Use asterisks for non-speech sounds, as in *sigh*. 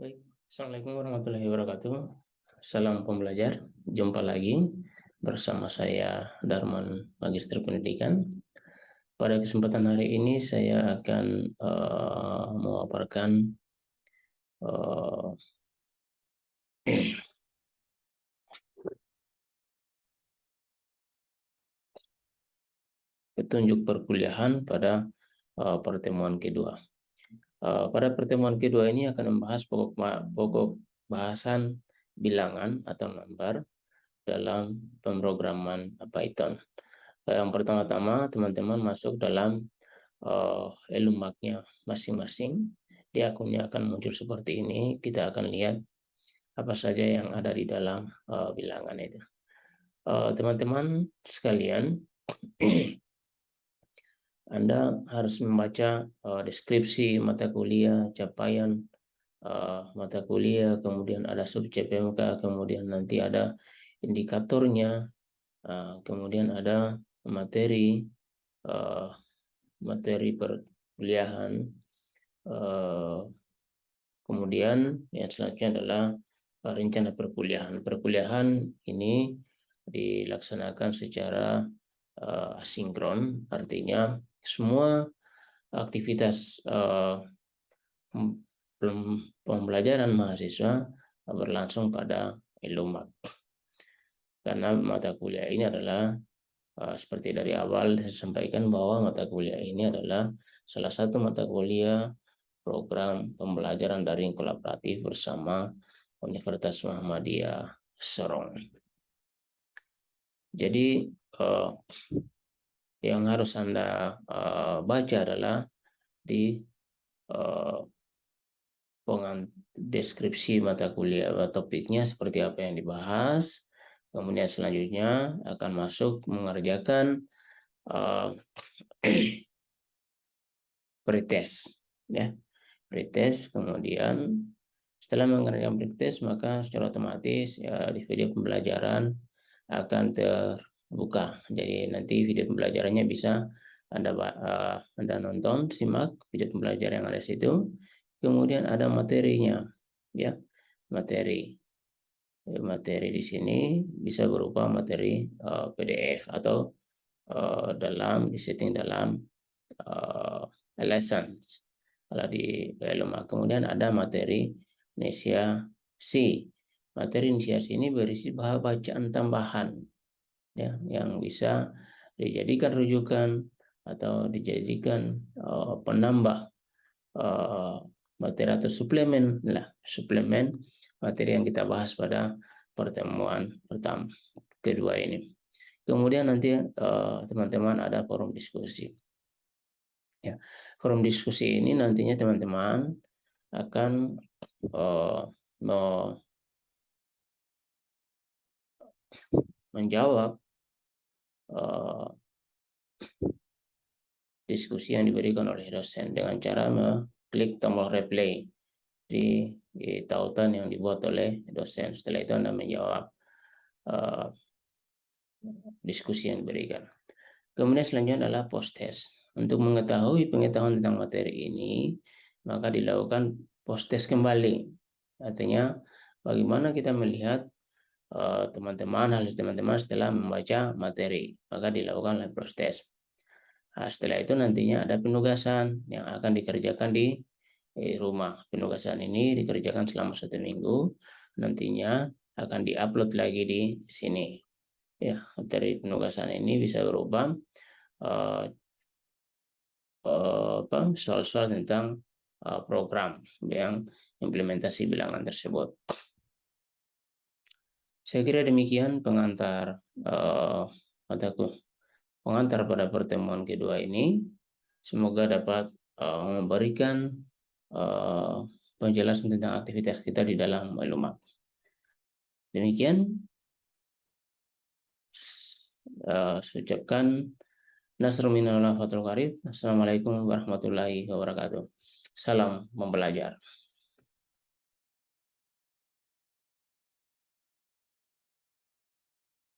Baik, Assalamualaikum warahmatullahi wabarakatuh. Salam pembelajar, jumpa lagi bersama saya Darman Magister Pendidikan. Pada kesempatan hari ini saya akan uh, uh, *clears throat* petunjuk perkuliahan pada uh, pertemuan kedua. Eh, pada pertemuan kedua ini akan membahas pokok, pokok bahasan bilangan atau number dalam pemrograman Python. Yang pertama-tama teman-teman masuk dalam uh, elumaknya masing-masing. Di akunnya akan muncul seperti ini. Kita akan lihat apa saja yang ada di dalam uh, bilangan itu. Teman-teman uh, sekalian, *clears throat* Anda harus membaca uh, deskripsi mata kuliah, capaian uh, mata kuliah, kemudian ada sub CPMK, kemudian nanti ada indikatornya, uh, kemudian ada materi uh, materi perkuliahan, uh, kemudian yang selanjutnya adalah uh, rencana perkuliahan. Perkuliahan ini dilaksanakan secara uh, asinkron, artinya semua aktivitas uh, pembelajaran mahasiswa berlangsung pada Ilumak. Karena mata kuliah ini adalah uh, seperti dari awal sampaikan bahwa mata kuliah ini adalah salah satu mata kuliah program pembelajaran daring kolaboratif bersama Universitas Muhammadiyah Sorong. Jadi uh, yang harus Anda uh, baca adalah di uh, deskripsi mata kuliah topiknya seperti apa yang dibahas. Kemudian selanjutnya akan masuk mengerjakan uh, *clears throat* pretest ya. Pretest kemudian setelah mengerjakan pretest maka secara otomatis ya di video pembelajaran akan ter buka. Jadi nanti video pembelajarannya bisa Anda uh, Anda nonton, simak video pembelajaran yang ada di situ. Kemudian ada materinya, ya materi. Materi di sini bisa berupa materi uh, eh, PDF atau uh, dalam disetting dalam uh, lessons. Kalau di Eloma. Kemudian ada materi Indonesia C. Materi Indonesia C ini berisi bacaan tambahan ya yang bisa dijadikan rujukan atau dijadikan uh, penambah uh, materi atau suplemen lah suplemen materi yang kita bahas pada pertemuan pertama kedua ini. Kemudian nanti eh, teman-teman uh, ada forum diskusi. Ya forum diskusi ini nantinya teman-teman akan uh, menjawab uh, diskusi yang diberikan oleh dosen dengan cara mengklik tombol replay di, tautan yang dibuat oleh dosen. Setelah itu Anda menjawab uh, diskusi yang diberikan. Kemudian selanjutnya adalah post test. Untuk mengetahui pengetahuan tentang materi ini, maka dilakukan post test kembali. Artinya, bagaimana kita melihat teman-teman, harus teman-teman setelah membaca materi. Maka dilakukan proses. Nah, setelah itu nantinya ada penugasan yang akan dikerjakan di rumah. Penugasan ini dikerjakan selama satu minggu. Nantinya akan diupload lagi di sini. Ya, materi penugasan ini bisa berubah uh, uh, soal-soal tentang uh, program yang implementasi bilangan tersebut. Saya kira demikian pengantar uh, pengantar pada pertemuan kedua ini. Semoga dapat uh, memberikan uh, penjelasan tentang aktivitas kita di dalam maklumat. Demikian uh, saya ucapkan Nasrul minallah fatul karib. Assalamualaikum warahmatullahi wabarakatuh. Salam membelajar.